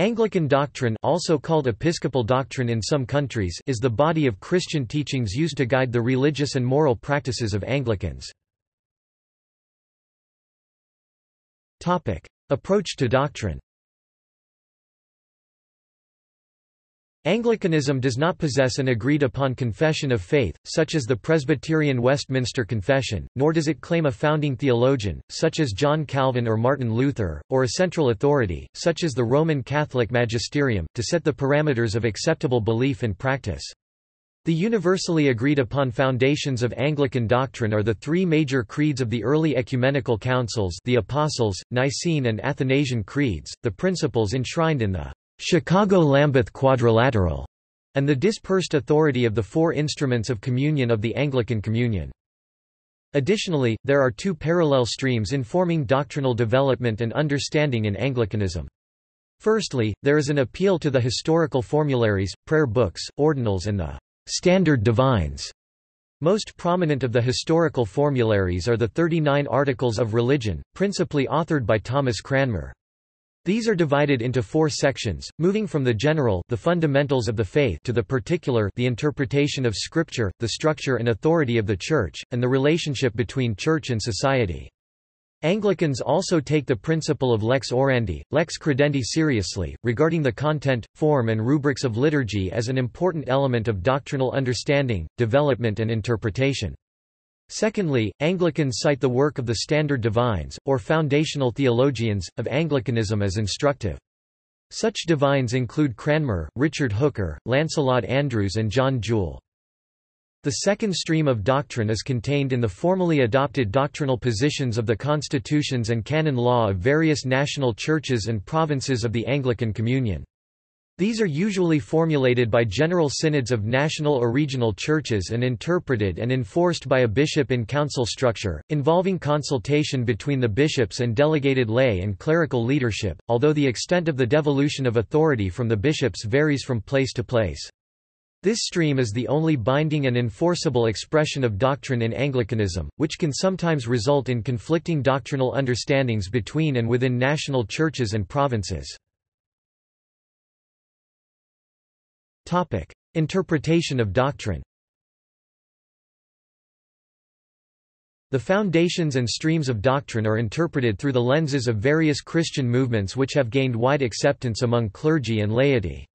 Anglican doctrine also called episcopal doctrine in some countries is the body of Christian teachings used to guide the religious and moral practices of Anglicans. Approach to doctrine Anglicanism does not possess an agreed-upon confession of faith, such as the Presbyterian Westminster Confession, nor does it claim a founding theologian, such as John Calvin or Martin Luther, or a central authority, such as the Roman Catholic magisterium, to set the parameters of acceptable belief and practice. The universally agreed-upon foundations of Anglican doctrine are the three major creeds of the early ecumenical councils the Apostles', Nicene and Athanasian creeds, the principles enshrined in the Chicago-Lambeth Quadrilateral, and the dispersed authority of the four instruments of communion of the Anglican Communion. Additionally, there are two parallel streams informing doctrinal development and understanding in Anglicanism. Firstly, there is an appeal to the historical formularies, prayer books, ordinals and the standard divines. Most prominent of the historical formularies are the 39 Articles of Religion, principally authored by Thomas Cranmer. These are divided into four sections, moving from the general the fundamentals of the faith to the particular the interpretation of Scripture, the structure and authority of the Church, and the relationship between Church and society. Anglicans also take the principle of lex orandi, lex credendi seriously, regarding the content, form and rubrics of liturgy as an important element of doctrinal understanding, development and interpretation. Secondly, Anglicans cite the work of the Standard Divines, or foundational theologians, of Anglicanism as instructive. Such divines include Cranmer, Richard Hooker, Lancelot Andrewes and John Jewel. The second stream of doctrine is contained in the formally adopted doctrinal positions of the constitutions and canon law of various national churches and provinces of the Anglican Communion. These are usually formulated by general synods of national or regional churches and interpreted and enforced by a bishop in council structure, involving consultation between the bishops and delegated lay and clerical leadership, although the extent of the devolution of authority from the bishops varies from place to place. This stream is the only binding and enforceable expression of doctrine in Anglicanism, which can sometimes result in conflicting doctrinal understandings between and within national churches and provinces. Interpretation of doctrine The foundations and streams of doctrine are interpreted through the lenses of various Christian movements which have gained wide acceptance among clergy and laity.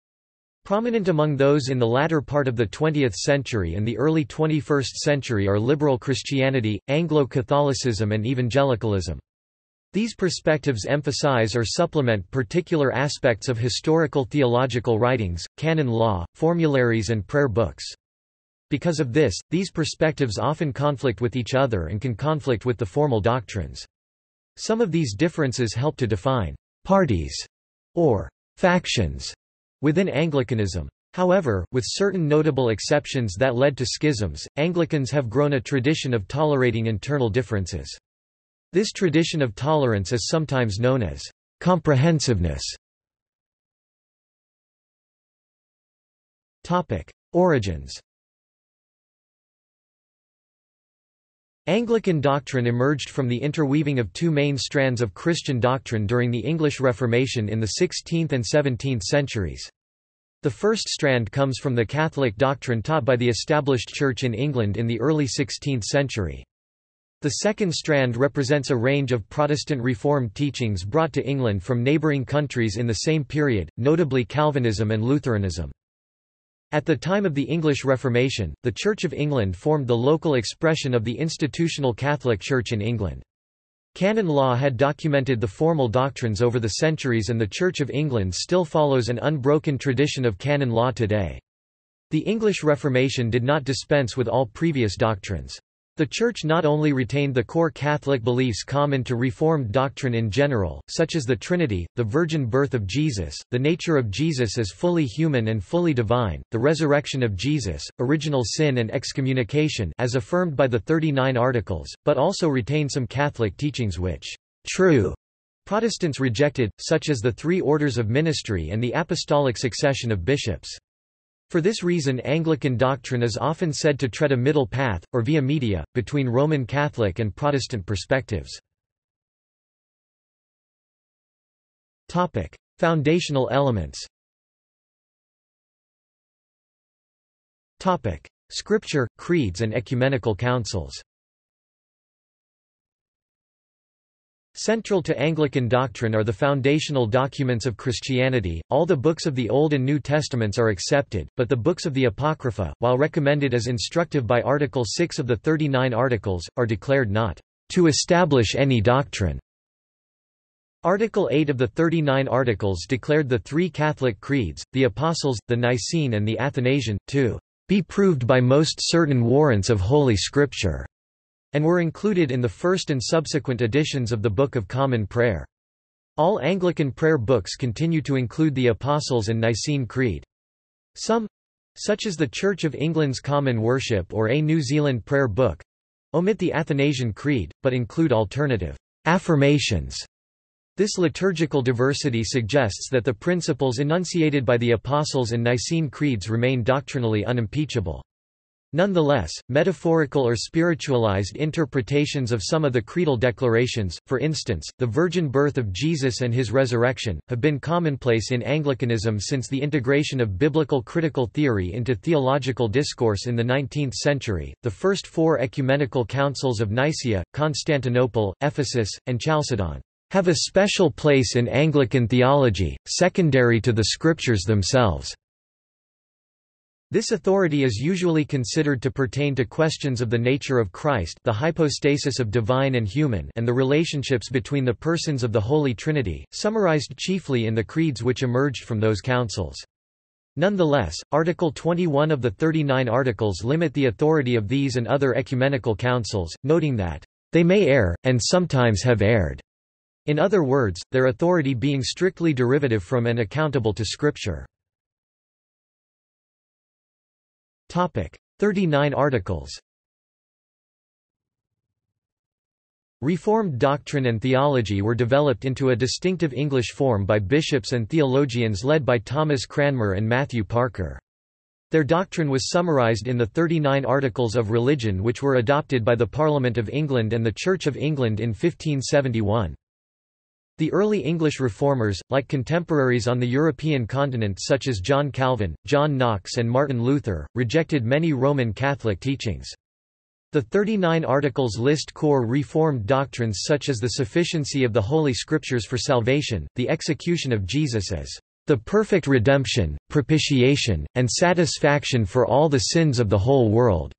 Prominent among those in the latter part of the 20th century and the early 21st century are liberal Christianity, Anglo-Catholicism and evangelicalism. These perspectives emphasize or supplement particular aspects of historical theological writings, canon law, formularies and prayer books. Because of this, these perspectives often conflict with each other and can conflict with the formal doctrines. Some of these differences help to define parties or factions within Anglicanism. However, with certain notable exceptions that led to schisms, Anglicans have grown a tradition of tolerating internal differences. This tradition of tolerance is sometimes known as comprehensiveness. Origins Anglican doctrine emerged from the interweaving of two main strands of Christian doctrine during the English Reformation in the 16th and 17th centuries. The first strand comes from the Catholic doctrine taught by the established Church in England in the early 16th century. The second strand represents a range of Protestant Reformed teachings brought to England from neighbouring countries in the same period, notably Calvinism and Lutheranism. At the time of the English Reformation, the Church of England formed the local expression of the institutional Catholic Church in England. Canon law had documented the formal doctrines over the centuries and the Church of England still follows an unbroken tradition of canon law today. The English Reformation did not dispense with all previous doctrines. The Church not only retained the core Catholic beliefs common to Reformed doctrine in general, such as the Trinity, the virgin birth of Jesus, the nature of Jesus as fully human and fully divine, the resurrection of Jesus, original sin and excommunication as affirmed by the 39 Articles, but also retained some Catholic teachings which true Protestants rejected, such as the three orders of ministry and the apostolic succession of bishops. For this reason Anglican doctrine is often said to tread a middle path, or via media, between Roman Catholic and Protestant perspectives. Foundational elements Scripture, creeds and ecumenical councils Central to Anglican doctrine are the foundational documents of Christianity. All the books of the Old and New Testaments are accepted, but the books of the Apocrypha, while recommended as instructive by Article 6 of the 39 Articles, are declared not to establish any doctrine. Article 8 of the 39 Articles declared the three Catholic creeds, the Apostles', the Nicene and the Athanasian, to be proved by most certain warrants of Holy Scripture and were included in the first and subsequent editions of the Book of Common Prayer. All Anglican prayer books continue to include the Apostles' and Nicene Creed. Some such as the Church of England's Common Worship or A New Zealand Prayer Book omit the Athanasian Creed, but include alternative affirmations. This liturgical diversity suggests that the principles enunciated by the Apostles' and Nicene Creeds remain doctrinally unimpeachable. Nonetheless, metaphorical or spiritualized interpretations of some of the creedal declarations, for instance, the virgin birth of Jesus and his resurrection, have been commonplace in Anglicanism since the integration of biblical critical theory into theological discourse in the 19th century. The first four ecumenical councils of Nicaea, Constantinople, Ephesus, and Chalcedon have a special place in Anglican theology, secondary to the scriptures themselves. This authority is usually considered to pertain to questions of the nature of Christ the hypostasis of divine and human and the relationships between the persons of the Holy Trinity, summarized chiefly in the creeds which emerged from those councils. Nonetheless, Article 21 of the 39 Articles limit the authority of these and other ecumenical councils, noting that, "...they may err, and sometimes have erred." In other words, their authority being strictly derivative from and accountable to Scripture. 39 articles Reformed doctrine and theology were developed into a distinctive English form by bishops and theologians led by Thomas Cranmer and Matthew Parker. Their doctrine was summarised in the 39 Articles of Religion which were adopted by the Parliament of England and the Church of England in 1571. The early English reformers, like contemporaries on the European continent such as John Calvin, John Knox and Martin Luther, rejected many Roman Catholic teachings. The 39 Articles list core Reformed doctrines such as the sufficiency of the Holy Scriptures for salvation, the execution of Jesus as the perfect redemption, propitiation, and satisfaction for all the sins of the whole world,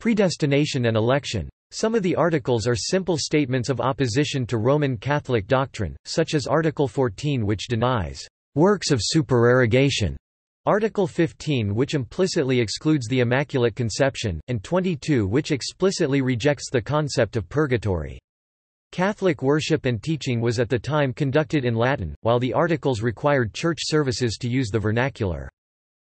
predestination and election. Some of the articles are simple statements of opposition to Roman Catholic doctrine, such as Article 14 which denies works of supererogation, Article 15 which implicitly excludes the Immaculate Conception, and 22 which explicitly rejects the concept of purgatory. Catholic worship and teaching was at the time conducted in Latin, while the articles required church services to use the vernacular.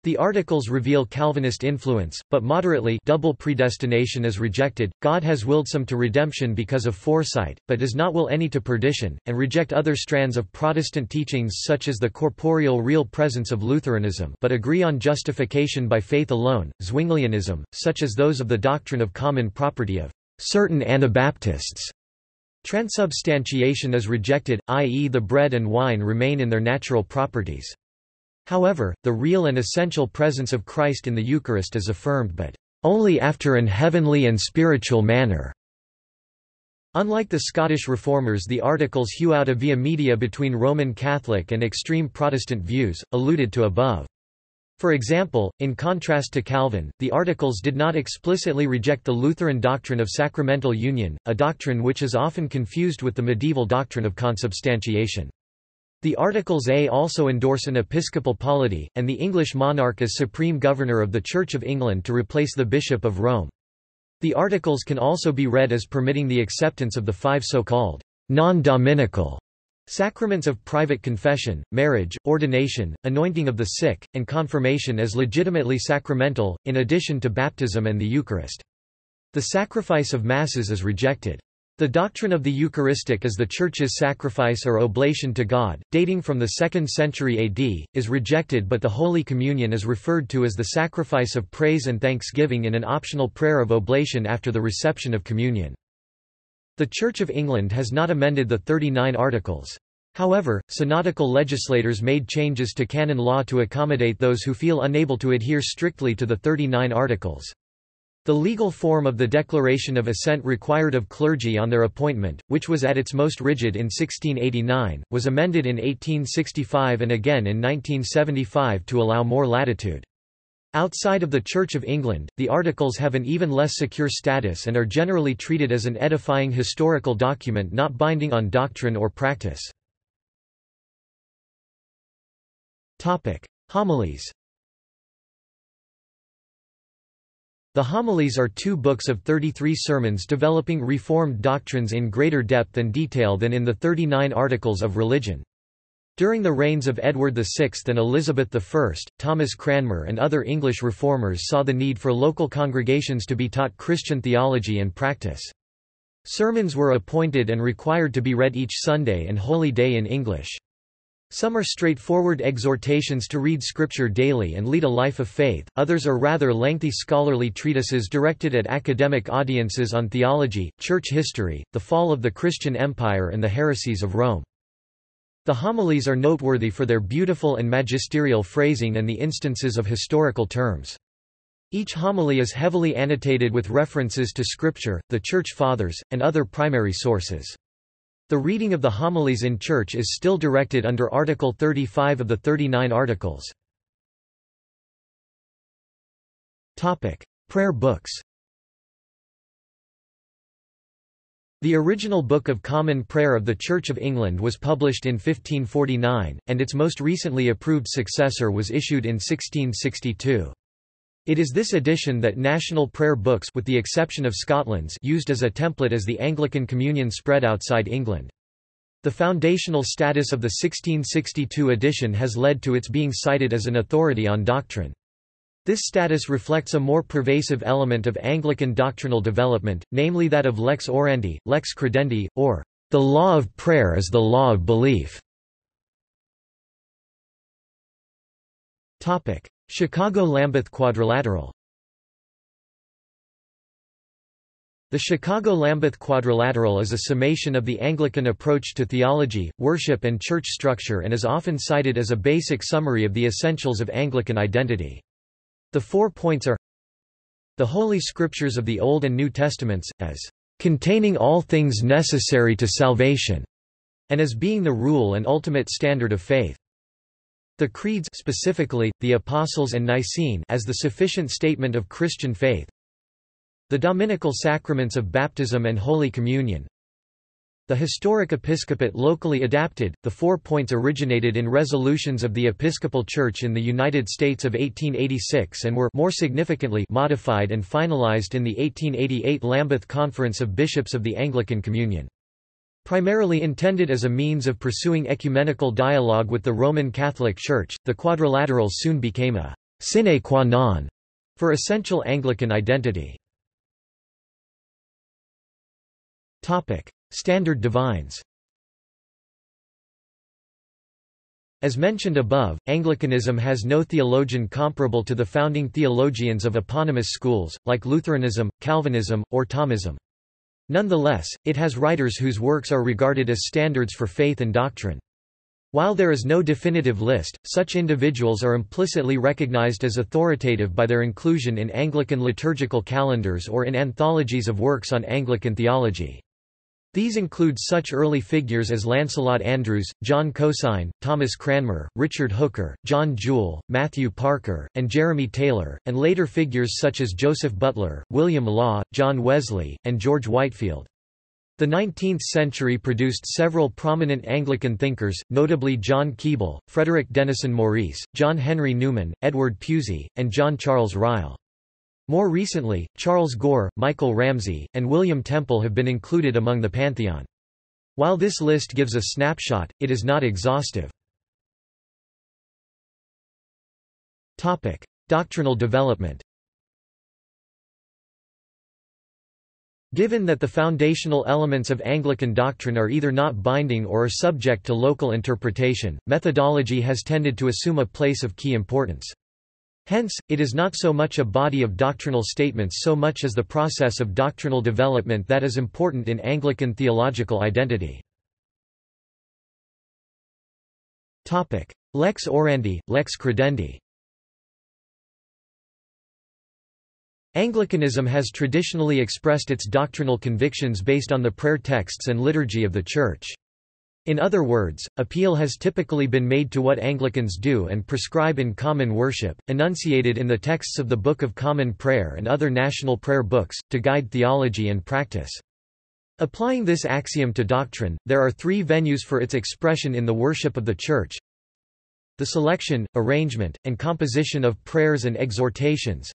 The articles reveal Calvinist influence, but moderately double predestination is rejected, God has willed some to redemption because of foresight, but does not will any to perdition, and reject other strands of Protestant teachings such as the corporeal real presence of Lutheranism but agree on justification by faith alone, Zwinglianism, such as those of the doctrine of common property of certain Anabaptists. Transubstantiation is rejected, i.e. the bread and wine remain in their natural properties. However, the real and essential presence of Christ in the Eucharist is affirmed but only after an heavenly and spiritual manner. Unlike the Scottish Reformers the articles hew out a via media between Roman Catholic and extreme Protestant views, alluded to above. For example, in contrast to Calvin, the Articles did not explicitly reject the Lutheran doctrine of sacramental union, a doctrine which is often confused with the medieval doctrine of consubstantiation. The Articles A also endorse an episcopal polity, and the English monarch as supreme governor of the Church of England to replace the Bishop of Rome. The Articles can also be read as permitting the acceptance of the five so-called non-dominical sacraments of private confession, marriage, ordination, anointing of the sick, and confirmation as legitimately sacramental, in addition to baptism and the Eucharist. The sacrifice of Masses is rejected. The doctrine of the Eucharistic as the Church's sacrifice or oblation to God, dating from the 2nd century AD, is rejected but the Holy Communion is referred to as the sacrifice of praise and thanksgiving in an optional prayer of oblation after the reception of communion. The Church of England has not amended the 39 Articles. However, synodical legislators made changes to canon law to accommodate those who feel unable to adhere strictly to the 39 articles. The legal form of the Declaration of Assent required of clergy on their appointment, which was at its most rigid in 1689, was amended in 1865 and again in 1975 to allow more latitude. Outside of the Church of England, the Articles have an even less secure status and are generally treated as an edifying historical document not binding on doctrine or practice. Homilies. The Homilies are two books of 33 sermons developing Reformed doctrines in greater depth and detail than in the 39 Articles of Religion. During the reigns of Edward VI and Elizabeth I, Thomas Cranmer and other English reformers saw the need for local congregations to be taught Christian theology and practice. Sermons were appointed and required to be read each Sunday and Holy Day in English. Some are straightforward exhortations to read Scripture daily and lead a life of faith, others are rather lengthy scholarly treatises directed at academic audiences on theology, church history, the fall of the Christian Empire and the heresies of Rome. The homilies are noteworthy for their beautiful and magisterial phrasing and the instances of historical terms. Each homily is heavily annotated with references to Scripture, the Church Fathers, and other primary sources. The reading of the homilies in church is still directed under Article 35 of the 39 Articles. Prayer books The original Book of Common Prayer of the Church of England was published in 1549, and its most recently approved successor was issued in 1662. It is this edition that national prayer books with the exception of Scotland's used as a template as the Anglican Communion spread outside England. The foundational status of the 1662 edition has led to its being cited as an authority on doctrine. This status reflects a more pervasive element of Anglican doctrinal development, namely that of lex orandi, lex credendi, or the law of prayer is the law of belief. Chicago-Lambeth Quadrilateral The Chicago-Lambeth Quadrilateral is a summation of the Anglican approach to theology, worship and church structure and is often cited as a basic summary of the essentials of Anglican identity. The four points are the Holy Scriptures of the Old and New Testaments, as containing all things necessary to salvation, and as being the rule and ultimate standard of faith. The creeds specifically, the Apostles' and Nicene as the sufficient statement of Christian faith. The Dominical sacraments of baptism and Holy Communion. The historic episcopate locally adapted, the four points originated in resolutions of the Episcopal Church in the United States of 1886 and were more significantly modified and finalized in the 1888 Lambeth Conference of Bishops of the Anglican Communion. Primarily intended as a means of pursuing ecumenical dialogue with the Roman Catholic Church, the quadrilaterals soon became a sine qua non for essential Anglican identity. Standard divines As mentioned above, Anglicanism has no theologian comparable to the founding theologians of eponymous schools, like Lutheranism, Calvinism, or Thomism. Nonetheless, it has writers whose works are regarded as standards for faith and doctrine. While there is no definitive list, such individuals are implicitly recognized as authoritative by their inclusion in Anglican liturgical calendars or in anthologies of works on Anglican theology. These include such early figures as Lancelot Andrewes, John Cosin, Thomas Cranmer, Richard Hooker, John Jewel, Matthew Parker, and Jeremy Taylor, and later figures such as Joseph Butler, William Law, John Wesley, and George Whitefield. The 19th century produced several prominent Anglican thinkers, notably John Keble, Frederick Denison Maurice, John Henry Newman, Edward Pusey, and John Charles Ryle. More recently, Charles Gore, Michael Ramsey, and William Temple have been included among the pantheon. While this list gives a snapshot, it is not exhaustive. Topic: Doctrinal development. Given that the foundational elements of Anglican doctrine are either not binding or are subject to local interpretation, methodology has tended to assume a place of key importance. Hence, it is not so much a body of doctrinal statements so much as the process of doctrinal development that is important in Anglican theological identity. Lex orandi, lex credendi Anglicanism has traditionally expressed its doctrinal convictions based on the prayer texts and liturgy of the Church. In other words, appeal has typically been made to what Anglicans do and prescribe in common worship, enunciated in the texts of the Book of Common Prayer and other national prayer books, to guide theology and practice. Applying this axiom to doctrine, there are three venues for its expression in the worship of the Church. The selection, arrangement, and composition of prayers and exhortations,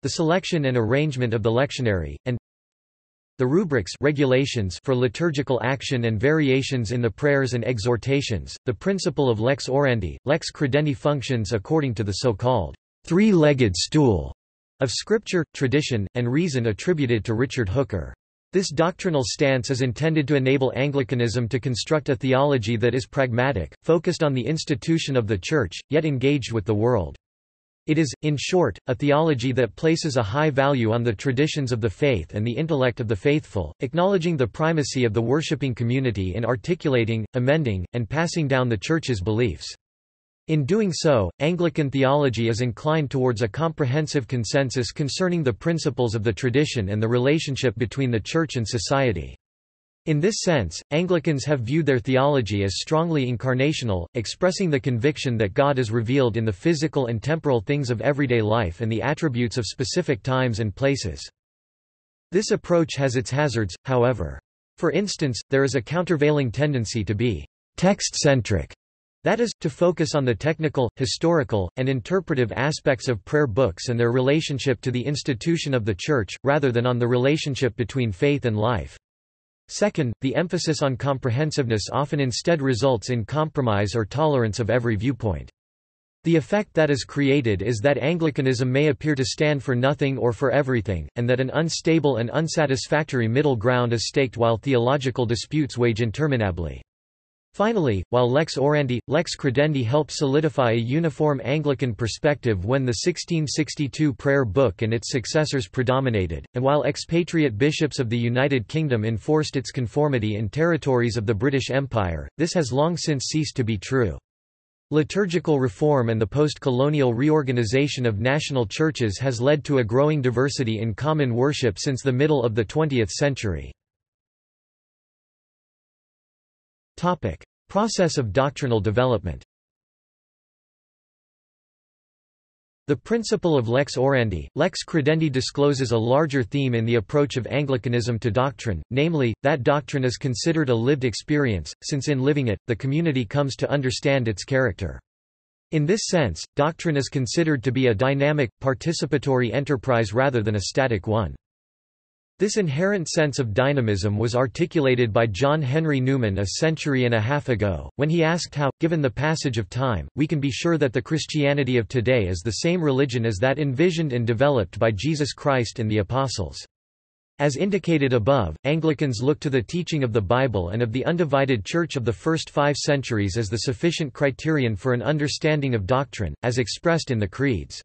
the selection and arrangement of the lectionary, and the rubrics regulations for liturgical action and variations in the prayers and exhortations, the principle of lex orandi, lex credendi functions according to the so-called three-legged stool of scripture, tradition, and reason attributed to Richard Hooker. This doctrinal stance is intended to enable Anglicanism to construct a theology that is pragmatic, focused on the institution of the Church, yet engaged with the world. It is, in short, a theology that places a high value on the traditions of the faith and the intellect of the faithful, acknowledging the primacy of the worshipping community in articulating, amending, and passing down the Church's beliefs. In doing so, Anglican theology is inclined towards a comprehensive consensus concerning the principles of the tradition and the relationship between the Church and society. In this sense, Anglicans have viewed their theology as strongly incarnational, expressing the conviction that God is revealed in the physical and temporal things of everyday life and the attributes of specific times and places. This approach has its hazards, however. For instance, there is a countervailing tendency to be text-centric, that is, to focus on the technical, historical, and interpretive aspects of prayer books and their relationship to the institution of the Church, rather than on the relationship between faith and life. Second, the emphasis on comprehensiveness often instead results in compromise or tolerance of every viewpoint. The effect that is created is that Anglicanism may appear to stand for nothing or for everything, and that an unstable and unsatisfactory middle ground is staked while theological disputes wage interminably. Finally, while lex orandi, lex credendi helped solidify a uniform Anglican perspective when the 1662 prayer book and its successors predominated, and while expatriate bishops of the United Kingdom enforced its conformity in territories of the British Empire, this has long since ceased to be true. Liturgical reform and the post-colonial reorganization of national churches has led to a growing diversity in common worship since the middle of the 20th century. Topic: Process of doctrinal development. The principle of lex orandi, lex credendi discloses a larger theme in the approach of Anglicanism to doctrine, namely, that doctrine is considered a lived experience, since in living it, the community comes to understand its character. In this sense, doctrine is considered to be a dynamic, participatory enterprise rather than a static one. This inherent sense of dynamism was articulated by John Henry Newman a century and a half ago, when he asked how, given the passage of time, we can be sure that the Christianity of today is the same religion as that envisioned and developed by Jesus Christ and the Apostles. As indicated above, Anglicans look to the teaching of the Bible and of the undivided Church of the first five centuries as the sufficient criterion for an understanding of doctrine, as expressed in the creeds.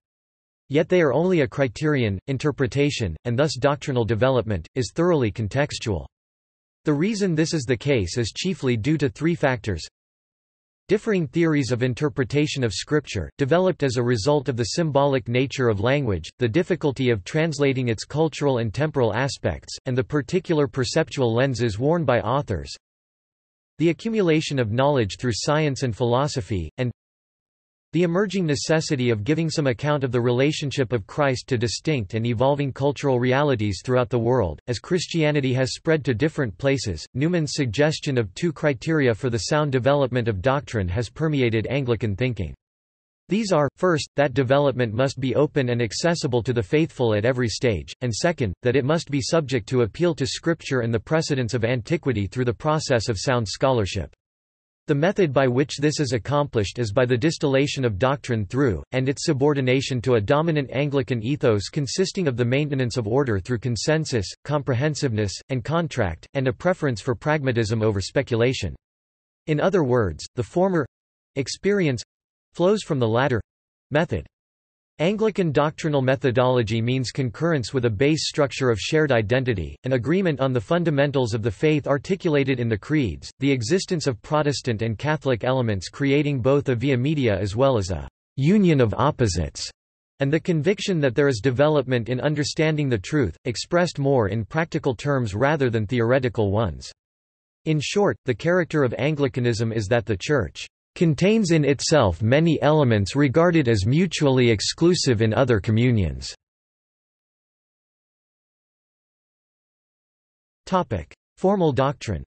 Yet they are only a criterion, interpretation, and thus doctrinal development, is thoroughly contextual. The reason this is the case is chiefly due to three factors. Differing theories of interpretation of Scripture, developed as a result of the symbolic nature of language, the difficulty of translating its cultural and temporal aspects, and the particular perceptual lenses worn by authors. The accumulation of knowledge through science and philosophy, and the emerging necessity of giving some account of the relationship of Christ to distinct and evolving cultural realities throughout the world, as Christianity has spread to different places, Newman's suggestion of two criteria for the sound development of doctrine has permeated Anglican thinking. These are, first, that development must be open and accessible to the faithful at every stage, and second, that it must be subject to appeal to Scripture and the precedents of antiquity through the process of sound scholarship. The method by which this is accomplished is by the distillation of doctrine through, and its subordination to a dominant Anglican ethos consisting of the maintenance of order through consensus, comprehensiveness, and contract, and a preference for pragmatism over speculation. In other words, the former experience flows from the latter method. Anglican doctrinal methodology means concurrence with a base structure of shared identity, an agreement on the fundamentals of the faith articulated in the creeds, the existence of Protestant and Catholic elements creating both a via media as well as a union of opposites, and the conviction that there is development in understanding the truth, expressed more in practical terms rather than theoretical ones. In short, the character of Anglicanism is that the Church contains in itself many elements regarded as mutually exclusive in other communions. Formal doctrine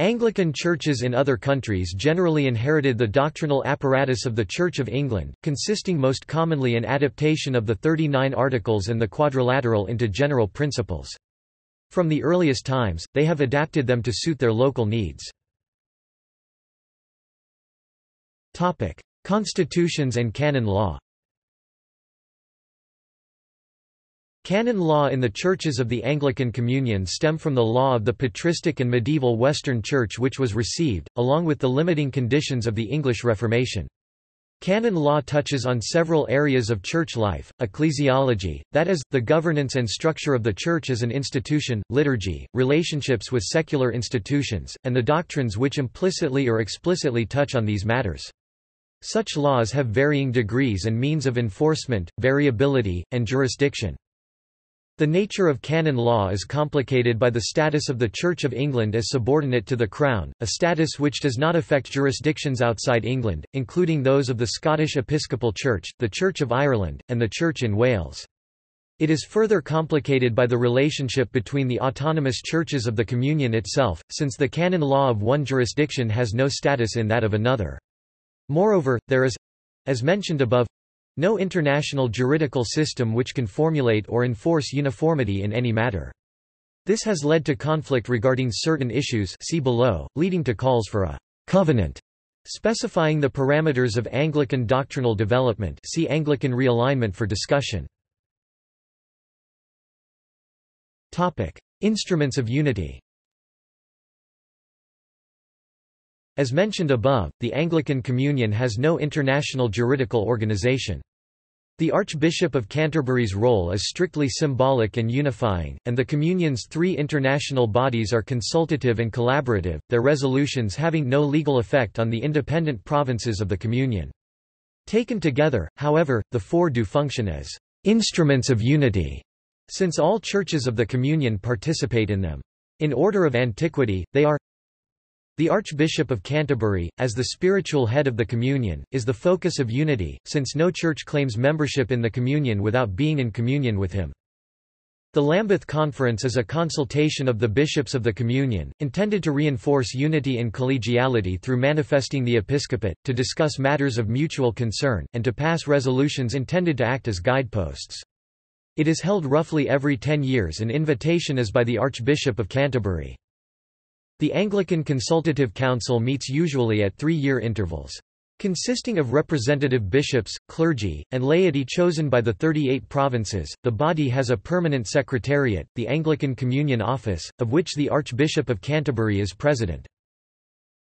Anglican churches in other countries generally inherited the doctrinal apparatus of the Church of England, consisting most commonly in adaptation of the Thirty Nine Articles and the Quadrilateral into general principles. From the earliest times, they have adapted them to suit their local needs. Constitutions and canon law Canon law in the churches of the Anglican Communion stem from the law of the patristic and medieval Western Church which was received, along with the limiting conditions of the English Reformation. Canon law touches on several areas of church life, ecclesiology, that is, the governance and structure of the church as an institution, liturgy, relationships with secular institutions, and the doctrines which implicitly or explicitly touch on these matters. Such laws have varying degrees and means of enforcement, variability, and jurisdiction. The nature of canon law is complicated by the status of the Church of England as subordinate to the Crown, a status which does not affect jurisdictions outside England, including those of the Scottish Episcopal Church, the Church of Ireland, and the Church in Wales. It is further complicated by the relationship between the autonomous churches of the Communion itself, since the canon law of one jurisdiction has no status in that of another. Moreover, there is—as mentioned above, no international juridical system which can formulate or enforce uniformity in any matter. This has led to conflict regarding certain issues see below, leading to calls for a «covenant» specifying the parameters of Anglican doctrinal development see Anglican realignment for discussion. Topic. Instruments of unity As mentioned above, the Anglican Communion has no international juridical organization. The Archbishop of Canterbury's role is strictly symbolic and unifying, and the Communion's three international bodies are consultative and collaborative, their resolutions having no legal effect on the independent provinces of the Communion. Taken together, however, the four do function as instruments of unity, since all churches of the Communion participate in them. In order of antiquity, they are the Archbishop of Canterbury, as the spiritual head of the Communion, is the focus of unity, since no church claims membership in the Communion without being in communion with him. The Lambeth Conference is a consultation of the bishops of the Communion, intended to reinforce unity and collegiality through manifesting the episcopate, to discuss matters of mutual concern, and to pass resolutions intended to act as guideposts. It is held roughly every ten years and invitation is by the Archbishop of Canterbury. The Anglican Consultative Council meets usually at three-year intervals. Consisting of representative bishops, clergy, and laity chosen by the 38 provinces, the body has a permanent secretariat, the Anglican Communion Office, of which the Archbishop of Canterbury is president.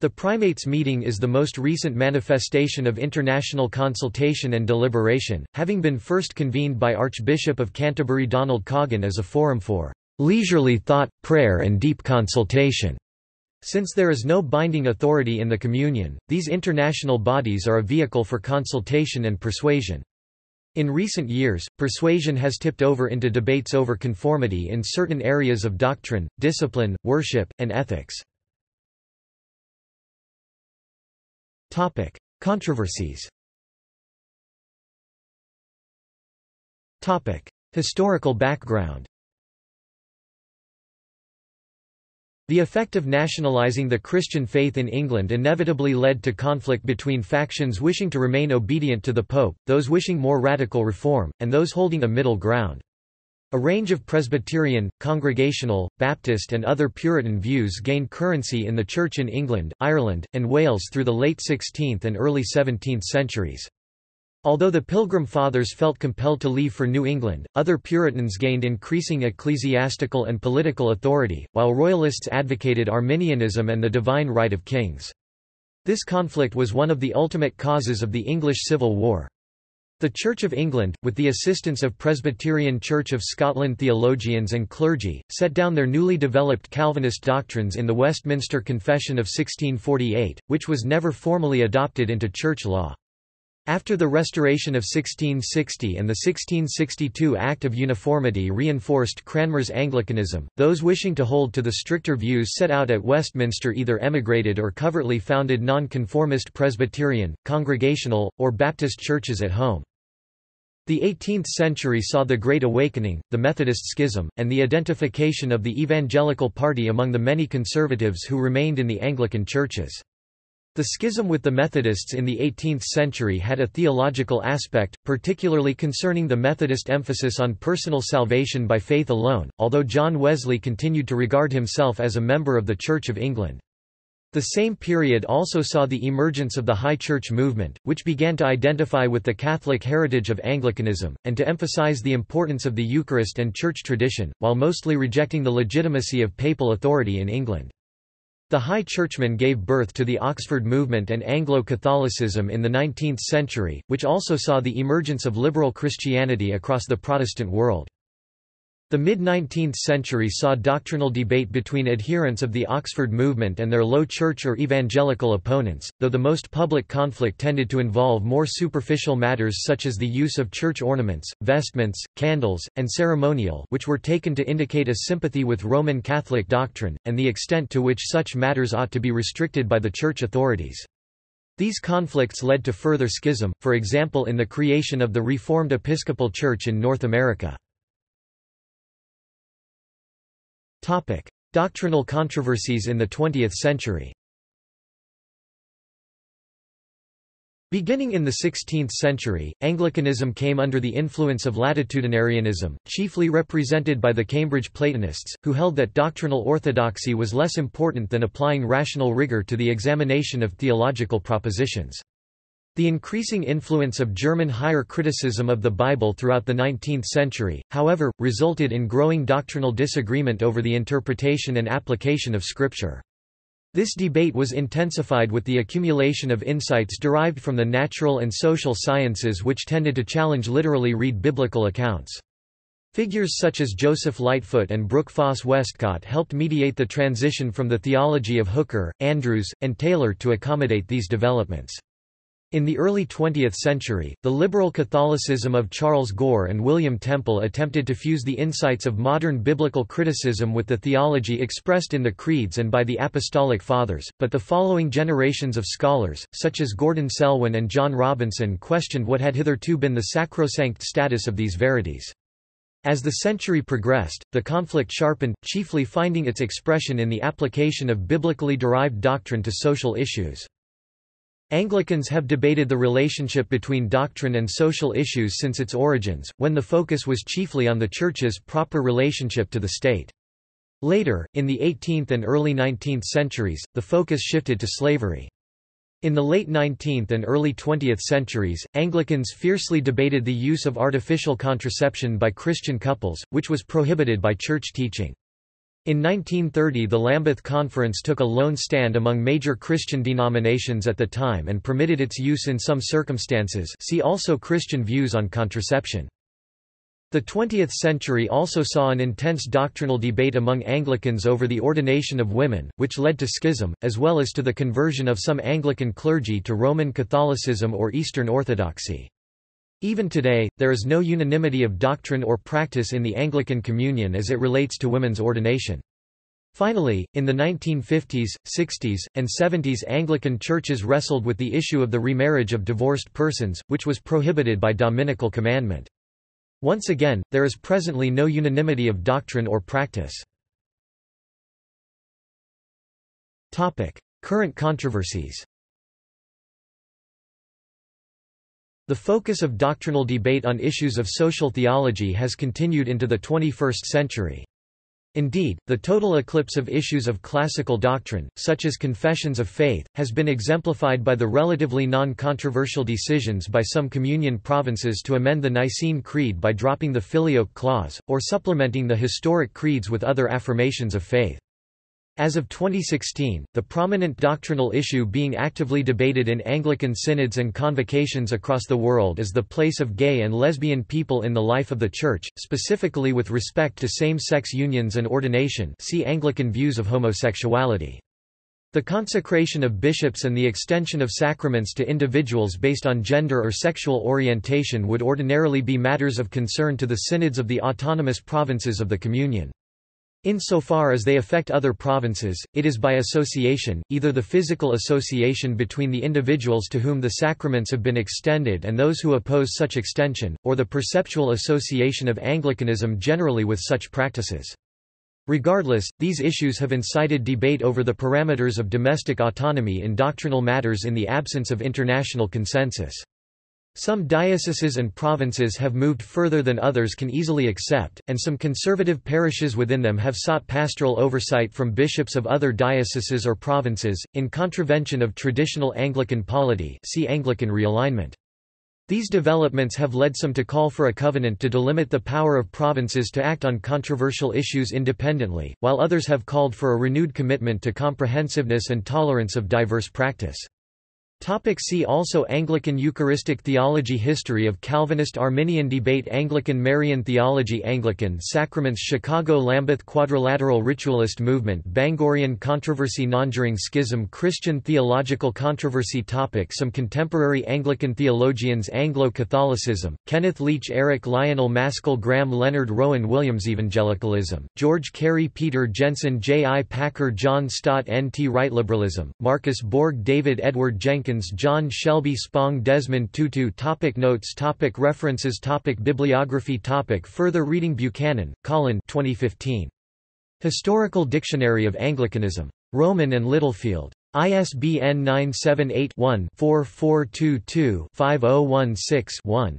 The primates meeting is the most recent manifestation of international consultation and deliberation, having been first convened by Archbishop of Canterbury Donald Coggan as a forum for leisurely thought, prayer and deep consultation. Since there is no binding authority in the Communion, these international bodies are a vehicle for consultation and persuasion. In recent years, persuasion has tipped over into debates over conformity in certain areas of doctrine, discipline, worship, and ethics. Controversies Historical background The effect of nationalising the Christian faith in England inevitably led to conflict between factions wishing to remain obedient to the Pope, those wishing more radical reform, and those holding a middle ground. A range of Presbyterian, Congregational, Baptist and other Puritan views gained currency in the Church in England, Ireland, and Wales through the late 16th and early 17th centuries. Although the Pilgrim Fathers felt compelled to leave for New England, other Puritans gained increasing ecclesiastical and political authority, while Royalists advocated Arminianism and the divine right of kings. This conflict was one of the ultimate causes of the English Civil War. The Church of England, with the assistance of Presbyterian Church of Scotland theologians and clergy, set down their newly developed Calvinist doctrines in the Westminster Confession of 1648, which was never formally adopted into church law. After the Restoration of 1660 and the 1662 Act of Uniformity reinforced Cranmer's Anglicanism, those wishing to hold to the stricter views set out at Westminster either emigrated or covertly founded nonconformist Presbyterian, Congregational, or Baptist churches at home. The 18th century saw the Great Awakening, the Methodist Schism, and the identification of the Evangelical Party among the many conservatives who remained in the Anglican churches. The schism with the Methodists in the 18th century had a theological aspect, particularly concerning the Methodist emphasis on personal salvation by faith alone, although John Wesley continued to regard himself as a member of the Church of England. The same period also saw the emergence of the High Church movement, which began to identify with the Catholic heritage of Anglicanism, and to emphasize the importance of the Eucharist and Church tradition, while mostly rejecting the legitimacy of papal authority in England. The High Churchmen gave birth to the Oxford movement and Anglo-Catholicism in the 19th century, which also saw the emergence of liberal Christianity across the Protestant world. The mid-19th century saw doctrinal debate between adherents of the Oxford movement and their low church or evangelical opponents, though the most public conflict tended to involve more superficial matters such as the use of church ornaments, vestments, candles, and ceremonial which were taken to indicate a sympathy with Roman Catholic doctrine, and the extent to which such matters ought to be restricted by the church authorities. These conflicts led to further schism, for example in the creation of the Reformed Episcopal Church in North America. Topic: Doctrinal controversies in the 20th century. Beginning in the 16th century, Anglicanism came under the influence of latitudinarianism, chiefly represented by the Cambridge Platonists, who held that doctrinal orthodoxy was less important than applying rational rigor to the examination of theological propositions. The increasing influence of German higher criticism of the Bible throughout the 19th century, however, resulted in growing doctrinal disagreement over the interpretation and application of Scripture. This debate was intensified with the accumulation of insights derived from the natural and social sciences which tended to challenge literally read biblical accounts. Figures such as Joseph Lightfoot and Brooke Foss Westcott helped mediate the transition from the theology of Hooker, Andrewes, and Taylor to accommodate these developments. In the early 20th century, the liberal Catholicism of Charles Gore and William Temple attempted to fuse the insights of modern biblical criticism with the theology expressed in the creeds and by the Apostolic Fathers, but the following generations of scholars, such as Gordon Selwyn and John Robinson questioned what had hitherto been the sacrosanct status of these verities. As the century progressed, the conflict sharpened, chiefly finding its expression in the application of biblically derived doctrine to social issues. Anglicans have debated the relationship between doctrine and social issues since its origins, when the focus was chiefly on the Church's proper relationship to the state. Later, in the 18th and early 19th centuries, the focus shifted to slavery. In the late 19th and early 20th centuries, Anglicans fiercely debated the use of artificial contraception by Christian couples, which was prohibited by church teaching. In 1930 the Lambeth Conference took a lone stand among major Christian denominations at the time and permitted its use in some circumstances see also Christian views on contraception. The 20th century also saw an intense doctrinal debate among Anglicans over the ordination of women, which led to schism, as well as to the conversion of some Anglican clergy to Roman Catholicism or Eastern Orthodoxy. Even today, there is no unanimity of doctrine or practice in the Anglican Communion as it relates to women's ordination. Finally, in the 1950s, 60s, and 70s Anglican churches wrestled with the issue of the remarriage of divorced persons, which was prohibited by dominical commandment. Once again, there is presently no unanimity of doctrine or practice. Current controversies The focus of doctrinal debate on issues of social theology has continued into the 21st century. Indeed, the total eclipse of issues of classical doctrine, such as confessions of faith, has been exemplified by the relatively non-controversial decisions by some communion provinces to amend the Nicene Creed by dropping the Filioque clause, or supplementing the historic creeds with other affirmations of faith. As of 2016, the prominent doctrinal issue being actively debated in Anglican synods and convocations across the world is the place of gay and lesbian people in the life of the Church, specifically with respect to same-sex unions and ordination see Anglican views of homosexuality. The consecration of bishops and the extension of sacraments to individuals based on gender or sexual orientation would ordinarily be matters of concern to the synods of the autonomous provinces of the Communion. Insofar as they affect other provinces, it is by association, either the physical association between the individuals to whom the sacraments have been extended and those who oppose such extension, or the perceptual association of Anglicanism generally with such practices. Regardless, these issues have incited debate over the parameters of domestic autonomy in doctrinal matters in the absence of international consensus. Some dioceses and provinces have moved further than others can easily accept, and some conservative parishes within them have sought pastoral oversight from bishops of other dioceses or provinces, in contravention of traditional Anglican polity see Anglican realignment. These developments have led some to call for a covenant to delimit the power of provinces to act on controversial issues independently, while others have called for a renewed commitment to comprehensiveness and tolerance of diverse practice. Topic see also Anglican Eucharistic theology History of Calvinist Arminian debate Anglican Marian theology Anglican sacraments Chicago Lambeth Quadrilateral Ritualist movement Bangorian controversy Nonjuring schism Christian theological controversy topic Some contemporary Anglican theologians Anglo-Catholicism, Kenneth Leech Eric Lionel Mascall Graham Leonard Rowan Williams Evangelicalism, George Carey Peter Jensen J. I. Packer John Stott N. T. Wright Liberalism, Marcus Borg David Edward Jenkins John Shelby Spong Desmond Tutu topic Notes topic References topic Bibliography topic Further reading Buchanan, Colin 2015. Historical Dictionary of Anglicanism. Rowman and Littlefield. ISBN 978-1-4422-5016-1.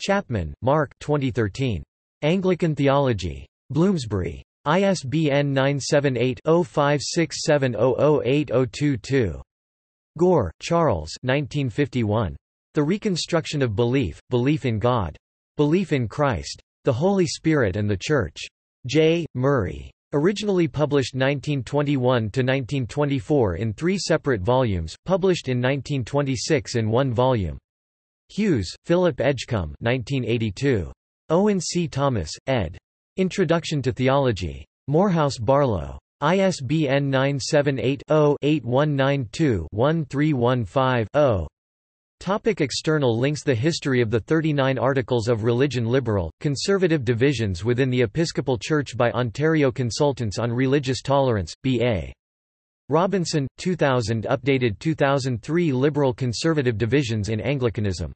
Chapman, Mark 2013. Anglican Theology. Bloomsbury. ISBN 978 0567008022. Gore, Charles 1951. The Reconstruction of Belief, Belief in God. Belief in Christ. The Holy Spirit and the Church. J. Murray. Originally published 1921–1924 in three separate volumes, published in 1926 in one volume. Hughes, Philip Edgcumbe 1982. Owen C. Thomas, ed. Introduction to Theology. Morehouse Barlow. ISBN 978-0-8192-1315-0. Topic external links The history of the 39 Articles of Religion Liberal, conservative divisions within the Episcopal Church by Ontario Consultants on Religious Tolerance, B.A. Robinson, 2000 Updated 2003 Liberal-conservative divisions in Anglicanism